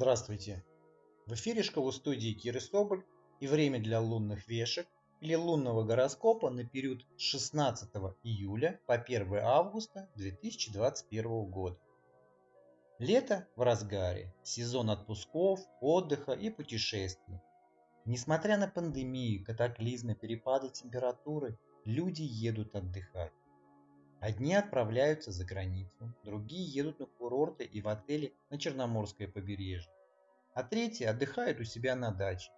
Здравствуйте! В эфире школы студии Киры Соболь и время для лунных вешек или лунного гороскопа на период с 16 июля по 1 августа 2021 года. Лето в разгаре, сезон отпусков, отдыха и путешествий. Несмотря на пандемию, катаклизмы, перепады температуры, люди едут отдыхать. Одни отправляются за границу, другие едут на курорты и в отели на Черноморское побережье, а третьи отдыхают у себя на даче.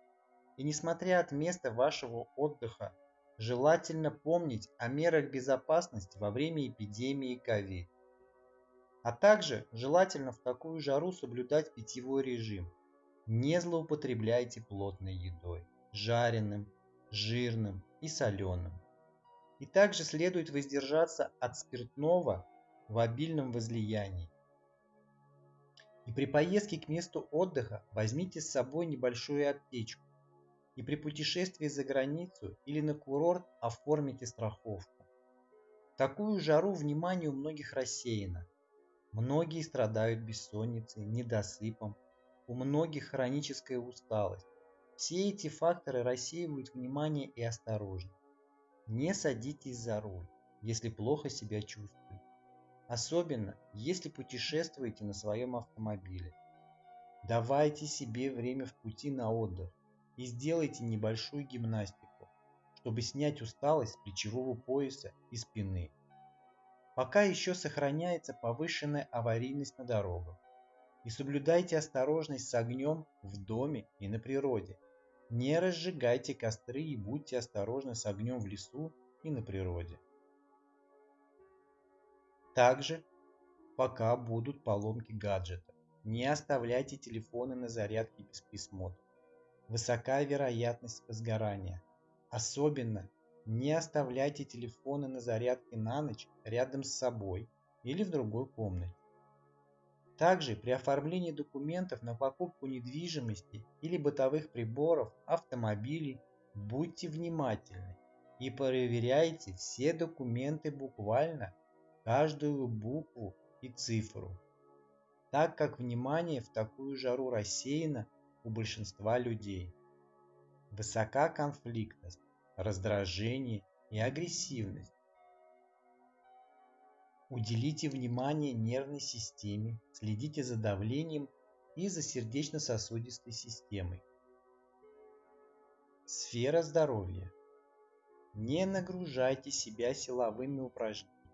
И несмотря от места вашего отдыха, желательно помнить о мерах безопасности во время эпидемии COVID. А также желательно в такую жару соблюдать питьевой режим. Не злоупотребляйте плотной едой, жареным, жирным и соленым. И также следует воздержаться от спиртного в обильном возлиянии. И при поездке к месту отдыха возьмите с собой небольшую аптечку. И при путешествии за границу или на курорт оформите страховку. В такую жару внимание у многих рассеяно. Многие страдают бессонницей, недосыпом, у многих хроническая усталость. Все эти факторы рассеивают внимание и осторожность. Не садитесь за руль, если плохо себя чувствуете. Особенно, если путешествуете на своем автомобиле. Давайте себе время в пути на отдых и сделайте небольшую гимнастику, чтобы снять усталость плечевого пояса и спины. Пока еще сохраняется повышенная аварийность на дорогах. И соблюдайте осторожность с огнем в доме и на природе. Не разжигайте костры и будьте осторожны с огнем в лесу и на природе. Также, пока будут поломки гаджетов, не оставляйте телефоны на зарядке без присмотра. Высока вероятность возгорания. Особенно не оставляйте телефоны на зарядке на ночь рядом с собой или в другой комнате. Также при оформлении документов на покупку недвижимости или бытовых приборов, автомобилей, будьте внимательны и проверяйте все документы буквально, каждую букву и цифру, так как внимание в такую жару рассеяно у большинства людей. Высока конфликтность, раздражение и агрессивность Уделите внимание нервной системе, следите за давлением и за сердечно-сосудистой системой. Сфера здоровья. Не нагружайте себя силовыми упражнениями.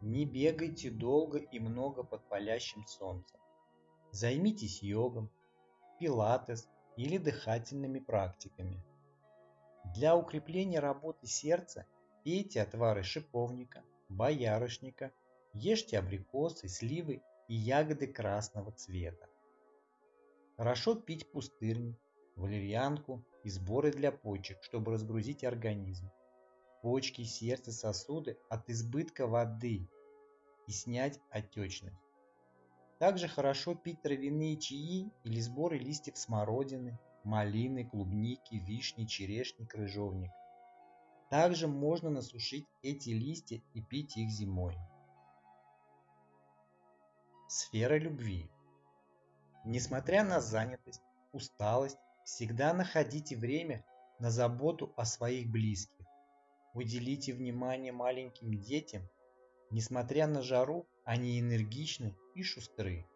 Не бегайте долго и много под палящим солнцем. Займитесь йогом, пилатес или дыхательными практиками. Для укрепления работы сердца пейте отвары шиповника, боярышника, ешьте абрикосы, сливы и ягоды красного цвета. Хорошо пить пустырник, валерьянку и сборы для почек, чтобы разгрузить организм, почки, сердце, сосуды от избытка воды и снять отечность. Также хорошо пить травяные чаи или сборы листьев смородины, малины, клубники, вишни, черешни, крыжовника. Также можно насушить эти листья и пить их зимой. Сфера любви. Несмотря на занятость, усталость, всегда находите время на заботу о своих близких. Уделите внимание маленьким детям. Несмотря на жару, они энергичны и шустры.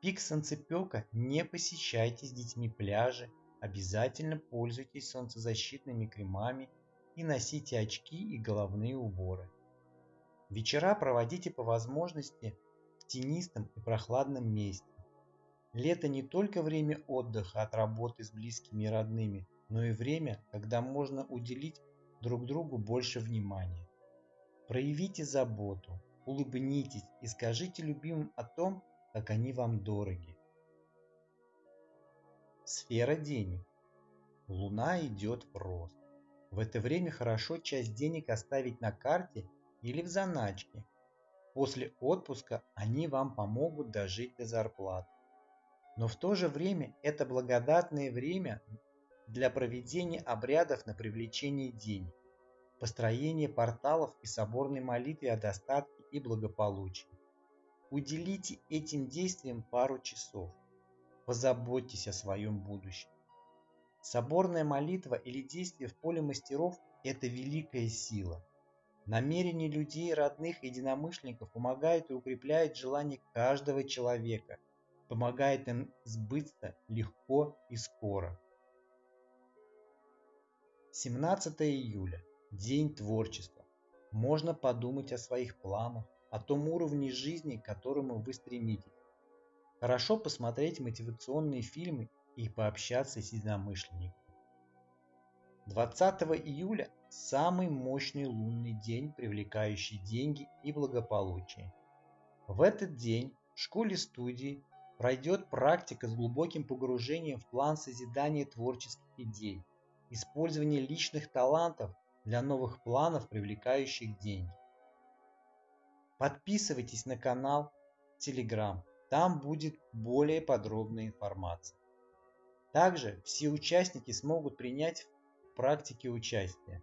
Пик солнцепека не посещайте с детьми пляжи, обязательно пользуйтесь солнцезащитными кремами и носите очки и головные уборы. Вечера проводите по возможности в тенистом и прохладном месте. Лето не только время отдыха от работы с близкими и родными, но и время, когда можно уделить друг другу больше внимания. Проявите заботу, улыбнитесь и скажите любимым о том, как они вам дороги. Сфера денег. Луна идет в рост. В это время хорошо часть денег оставить на карте или в заначке. После отпуска они вам помогут дожить до зарплаты. Но в то же время это благодатное время для проведения обрядов на привлечение денег, построения порталов и соборной молитвы о достатке и благополучии. Уделите этим действиям пару часов. позаботьтесь о своем будущем. Соборная молитва или действие в поле мастеров – это великая сила. Намерения людей, родных единомышленников помогают и укрепляют желание каждого человека, помогает им сбыться легко и скоро. 17 июля. День творчества. Можно подумать о своих планах, о том уровне жизни, к которому вы стремитесь. Хорошо посмотреть мотивационные фильмы и пообщаться с единомышленниками. 20 июля – самый мощный лунный день, привлекающий деньги и благополучие. В этот день в школе-студии пройдет практика с глубоким погружением в план созидания творческих идей, использование личных талантов для новых планов, привлекающих деньги. Подписывайтесь на канал Telegram, там будет более подробная информация. Также все участники смогут принять в практике участие.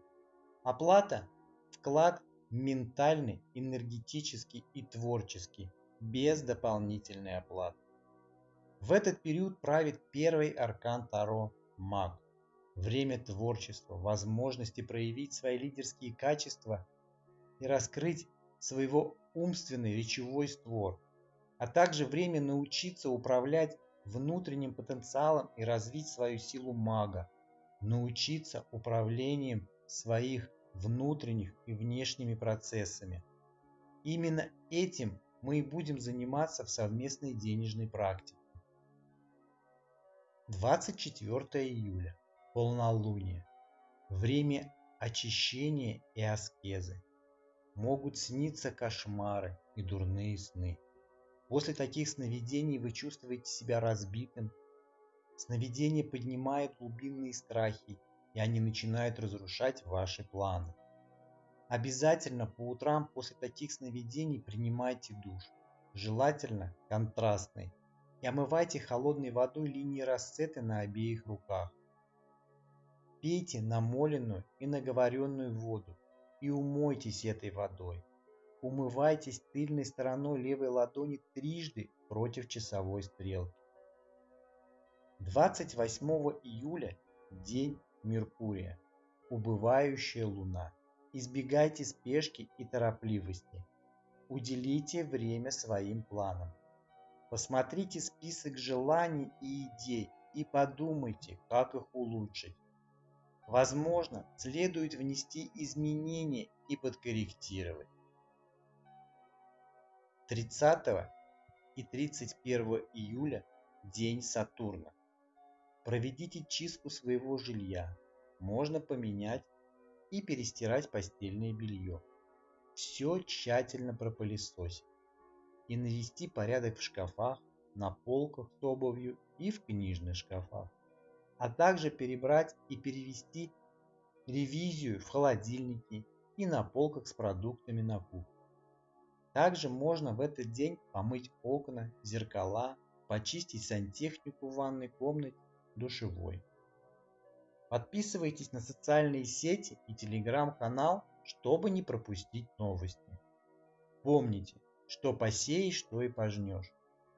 Оплата – вклад ментальный, энергетический и творческий, без дополнительной оплаты. В этот период правит первый аркан Таро – маг. Время творчества, возможности проявить свои лидерские качества и раскрыть своего умственный речевой створ, а также время научиться управлять внутренним потенциалом и развить свою силу мага, научиться управлением своих внутренних и внешними процессами. Именно этим мы и будем заниматься в совместной денежной практике. 24 июля. Полнолуние. Время очищения и аскезы. Могут сниться кошмары и дурные сны. После таких сновидений вы чувствуете себя разбитым. Сновидения поднимают глубинные страхи, и они начинают разрушать ваши планы. Обязательно по утрам после таких сновидений принимайте душ, желательно контрастный, и омывайте холодной водой линии расцеты на обеих руках. Пейте намоленную и наговоренную воду и умойтесь этой водой. Умывайтесь тыльной стороной левой ладони трижды против часовой стрелки. 28 июля – день Меркурия, убывающая луна. Избегайте спешки и торопливости. Уделите время своим планам. Посмотрите список желаний и идей и подумайте, как их улучшить. Возможно, следует внести изменения и подкорректировать. 30 и 31 июля – день Сатурна. Проведите чистку своего жилья. Можно поменять и перестирать постельное белье. Все тщательно пропылесосить и навести порядок в шкафах, на полках с обувью и в книжных шкафах, а также перебрать и перевести ревизию в холодильнике и на полках с продуктами на кухне. Также можно в этот день помыть окна, зеркала, почистить сантехнику в ванной комнате, душевой. Подписывайтесь на социальные сети и телеграм-канал, чтобы не пропустить новости. Помните, что посеешь, что и пожнешь.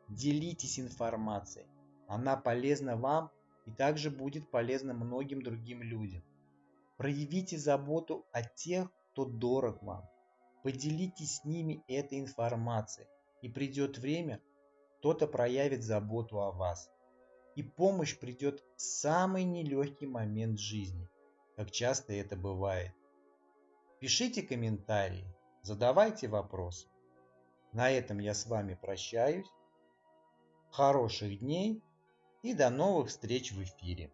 Делитесь информацией. Она полезна вам и также будет полезна многим другим людям. Проявите заботу о тех, кто дорог вам. Поделитесь с ними этой информацией, и придет время, кто-то проявит заботу о вас. И помощь придет в самый нелегкий момент жизни, как часто это бывает. Пишите комментарии, задавайте вопросы. На этом я с вами прощаюсь. Хороших дней и до новых встреч в эфире.